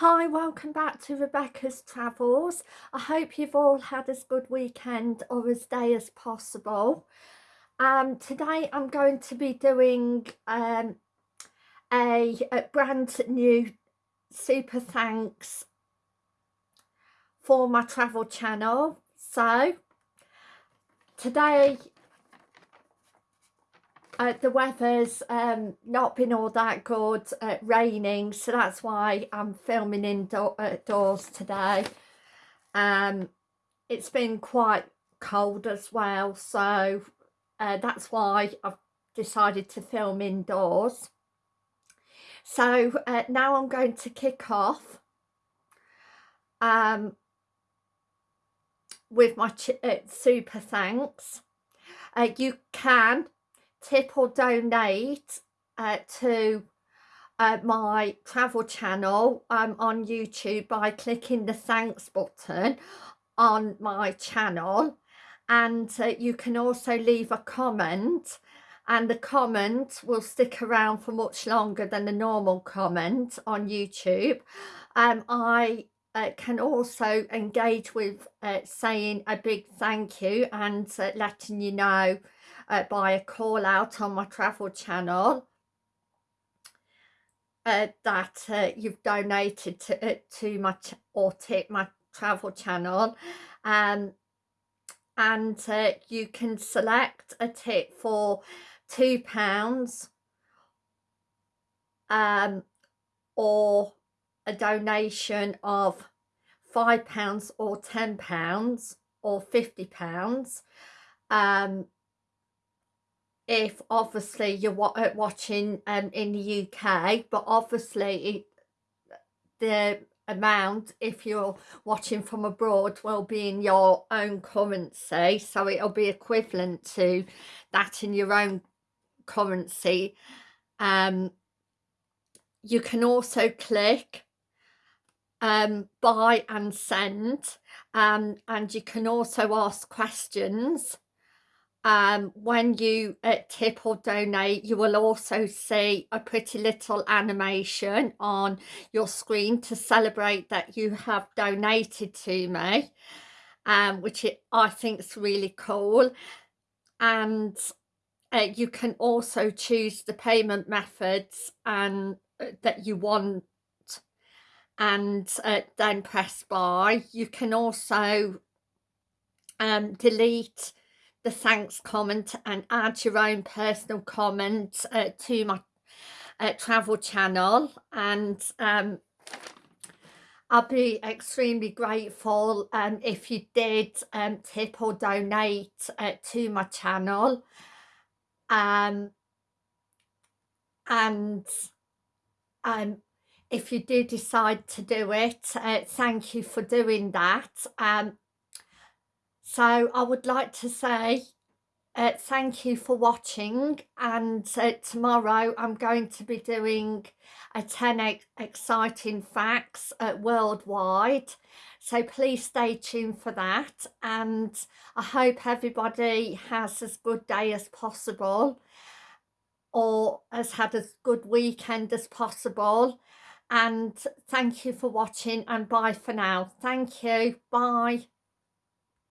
Hi, welcome back to Rebecca's Travels. I hope you've all had as good weekend or as day as possible. Um, today I'm going to be doing um, a, a brand new super thanks for my travel channel. So today uh, the weather's um, not been all that good, uh, raining, so that's why I'm filming indoors today. Um, it's been quite cold as well, so uh, that's why I've decided to film indoors. So uh, now I'm going to kick off um, with my uh, super thanks. Uh, you can tip or donate uh, to uh, my travel channel um, on YouTube by clicking the thanks button on my channel and uh, you can also leave a comment and the comment will stick around for much longer than the normal comment on YouTube. Um, I uh, can also engage with uh, saying a big thank you and uh, letting you know uh, by a call out on my travel channel uh, that uh, you've donated to, uh, to my or tip my travel channel um, and uh, you can select a tip for two pounds um, or a donation of five pounds or ten pounds or fifty pounds um, if obviously you're uh, watching um, in the UK, but obviously it, the amount if you're watching from abroad will be in your own currency. So it'll be equivalent to that in your own currency. Um you can also click um buy and send um and you can also ask questions um, when you uh, tip or donate you will also see a pretty little animation on your screen to celebrate that you have donated to me um, which it, I think is really cool. And uh, you can also choose the payment methods and uh, that you want. And uh, then press buy. You can also um, delete the thanks comment and add your own personal comment uh, to my uh, travel channel. And um, I'll be extremely grateful um, if you did um, tip or donate uh, to my channel. Um, and um, if you do decide to do it uh, thank you for doing that. Um, so I would like to say uh, thank you for watching and uh, tomorrow I'm going to be doing a 10 ex exciting facts uh, worldwide. So please stay tuned for that and I hope everybody has as good day as possible or has had as good weekend as possible. And thank you for watching and bye for now. Thank you. Bye